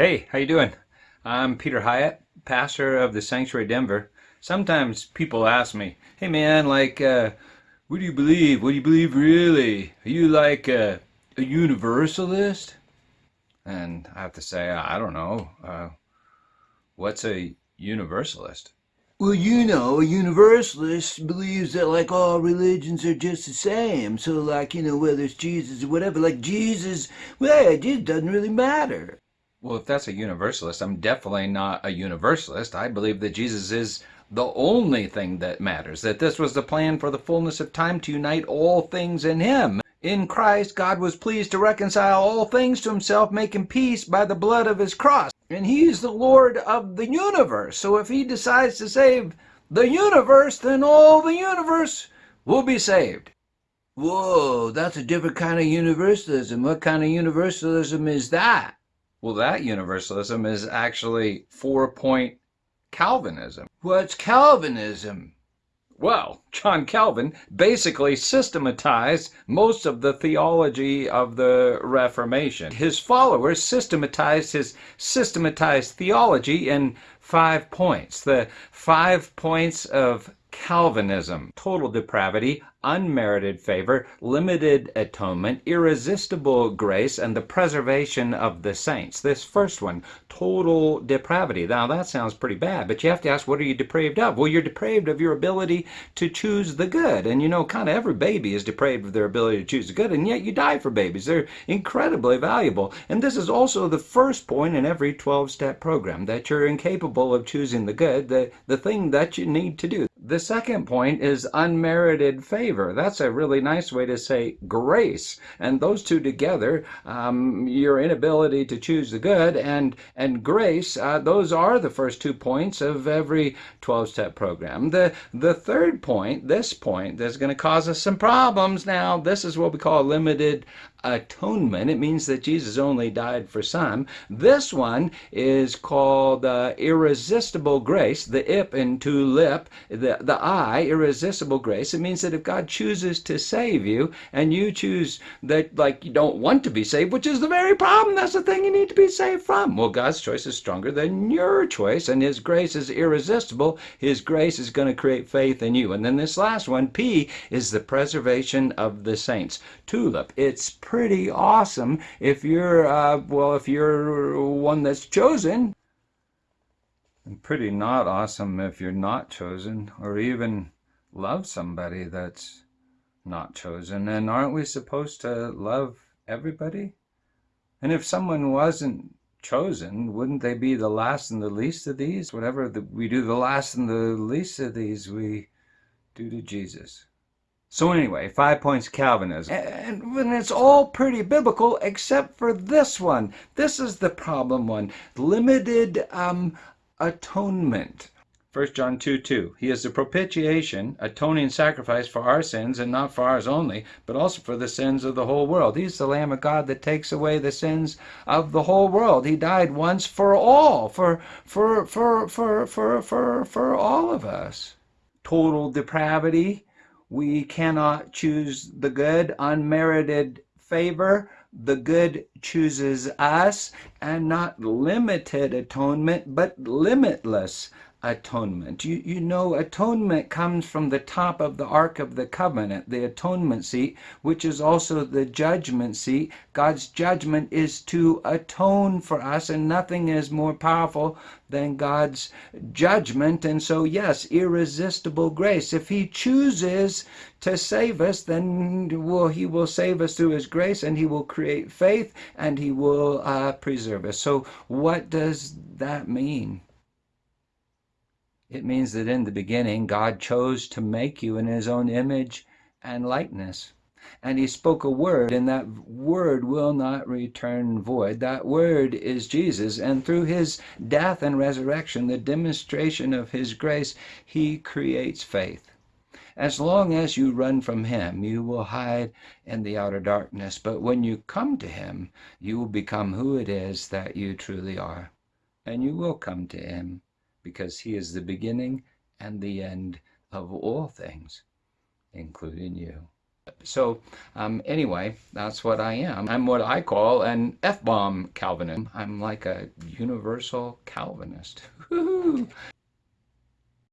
Hey, how you doing? I'm Peter Hyatt, pastor of the Sanctuary Denver. Sometimes people ask me, "Hey man, like, uh, what do you believe? What do you believe really? Are you like a, a universalist?" And I have to say, I don't know. Uh, what's a universalist? Well, you know, a universalist believes that like all religions are just the same. So like, you know, whether it's Jesus or whatever, like Jesus, well, it doesn't really matter. Well, if that's a universalist, I'm definitely not a universalist. I believe that Jesus is the only thing that matters, that this was the plan for the fullness of time to unite all things in Him. In Christ, God was pleased to reconcile all things to Himself, making peace by the blood of His cross. And He's the Lord of the universe. So if He decides to save the universe, then all the universe will be saved. Whoa, that's a different kind of universalism. What kind of universalism is that? Well, that universalism is actually four point Calvinism. What's Calvinism? Well, John Calvin basically systematized most of the theology of the Reformation. His followers systematized his systematized theology in five points. The five points of Calvinism total depravity, unmerited favor, limited atonement, irresistible grace, and the preservation of the saints. This first one, total depravity. Now that sounds pretty bad, but you have to ask, what are you depraved of? Well, you're depraved of your ability to choose the good. And you know, kind of every baby is depraved of their ability to choose the good, and yet you die for babies. They're incredibly valuable. And this is also the first point in every 12 step program that you're incapable of choosing the good, the, the thing that you need to do. The second point is unmerited favor. That's a really nice way to say grace. And those two together, um, your inability to choose the good and, and grace, uh, those are the first two points of every 12 step program. The, the third point, this point, that's going to cause us some problems now. This is what we call limited atonement. It means that Jesus only died for some. This one is called uh, irresistible grace, the I in Tulip, the, the I, irresistible grace. It means that if God chooses to save you and you choose that, like, you don't want to be saved, which is the very problem, that's the thing you need to be saved from. Well, God's choice is stronger than your choice, and His grace is irresistible. His grace is going to create faith in you. And then this last one, P, is the preservation of the saints. Tulip, it's pretty awesome if you're, uh, well, if you're one that's chosen. And pretty not awesome if you're not chosen or even love somebody that's not chosen. And aren't we supposed to love everybody? And if someone wasn't chosen, wouldn't they be the last and the least of these? Whatever the, we do the last and the least of these, we do to Jesus. So anyway, five points Calvinism. And, and it's all pretty biblical except for this one. This is the problem one. Limited um, atonement. 1 John 2 2. He is the propitiation, atoning sacrifice for our sins, and not for ours only, but also for the sins of the whole world. He's the Lamb of God that takes away the sins of the whole world. He died once for all, for for for for for for, for all of us. Total depravity we cannot choose the good, unmerited favor. The good chooses us, and not limited atonement, but limitless atonement. You, you know, atonement comes from the top of the Ark of the Covenant, the atonement seat, which is also the judgment seat. God's judgment is to atone for us, and nothing is more powerful than God's judgment. And so, yes, irresistible grace. If He chooses to save us, then will He will save us through His grace, and He will create faith, and He will uh, preserve us. So, what does that mean? It means that in the beginning, God chose to make you in his own image and likeness. And he spoke a word, and that word will not return void. That word is Jesus. And through his death and resurrection, the demonstration of his grace, he creates faith. As long as you run from him, you will hide in the outer darkness. But when you come to him, you will become who it is that you truly are. And you will come to him because he is the beginning and the end of all things, including you. So, um, anyway, that's what I am. I'm what I call an F bomb Calvinist. I'm like a universal Calvinist.